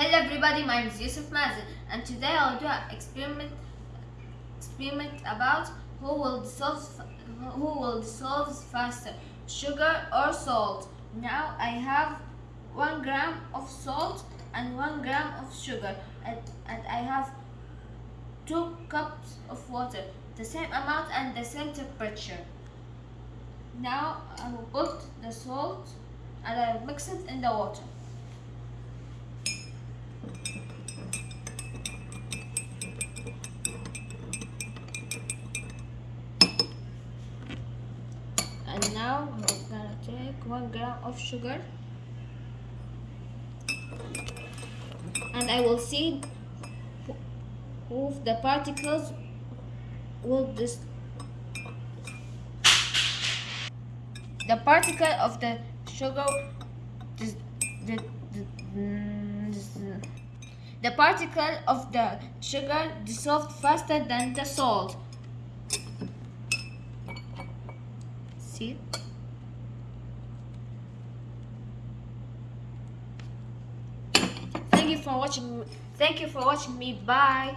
Hello everybody, my name is Yusuf Mazen and today I'll do an experiment experiment about who will dissolve who will dissolve faster, sugar or salt. Now I have one gram of salt and one gram of sugar and, and I have two cups of water, the same amount and the same temperature. Now I will put the salt and I will mix it in the water. And now we're gonna take one gram of sugar. And I will see if the particles will this the particle of the sugar this, the, the, the particle of the sugar dissolved faster than the salt see thank you for watching thank you for watching me bye